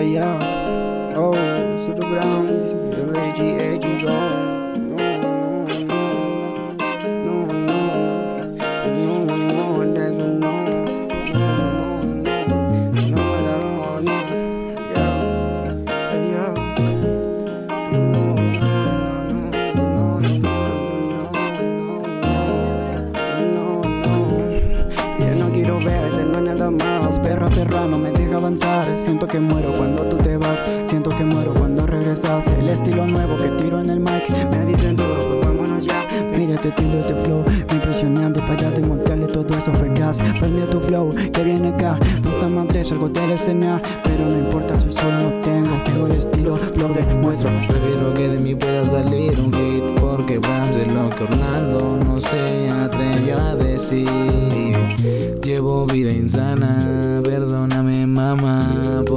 yeah, yeah. Oh, Super Browns, Reggie no me deja avanzar. Siento que muero cuando tú te vas. Siento que muero cuando regresas. El estilo nuevo que tiro en el mic Me dicen todo, pues vámonos ya. Mira este estilo, este flow impresionante. Para desmontarle todo eso fue gas. Prende tu flow, que viene acá. Puta madre, salgo de la escena Pero no importa si solo lo tengo Tengo el estilo, lo demuestro. Prefiero que de mí pueda salir un hit Porque Rams es lo que Orlando no se atrevió a decir. Llevo vida insana,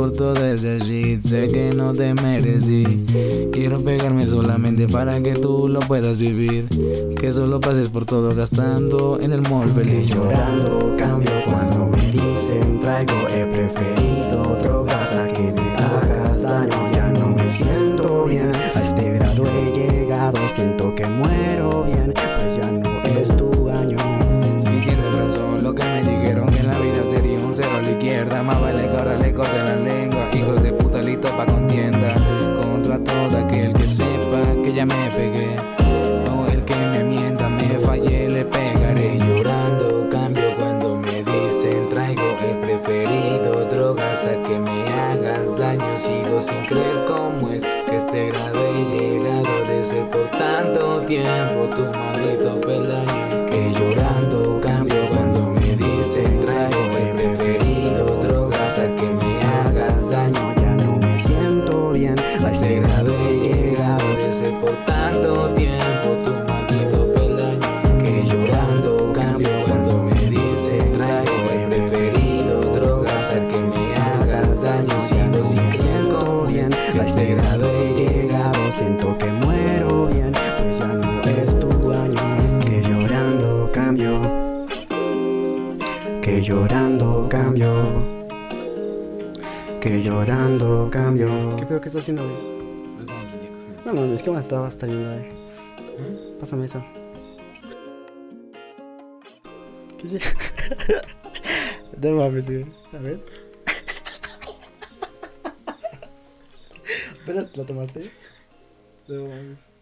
Por toda esa shit, sé que no te merecí. Quiero pegarme solamente para que tú lo puedas vivir. Que solo pases por todo gastando en el mall feliz. Llorando cambio cuando me dicen traigo He preferido drogas a que me hagas daño. Ya no me siento bien. A este grado he llegado Siento que muero izquierda Más vale ahora le corten la lengua. Hijos de puta listo pa' contienda. Contra todo aquel que sepa que ya me pegué. O el que me mienta, me fallé, le pegaré. Llorando cambio cuando me dicen traigo el preferido Drogas a que me hagas daño. Sigo sin creer cómo es que este grado he llegado De ser por tanto tiempo tu maldito Que llorando cambio Que llorando cambio ¿Qué pedo que está haciendo, güey? No mames, ¿qué más estaba hasta viendo, güey? Pásame eso. ¿Qué es No mames, güey. A ver. ¿Apenas la tomaste? No mames.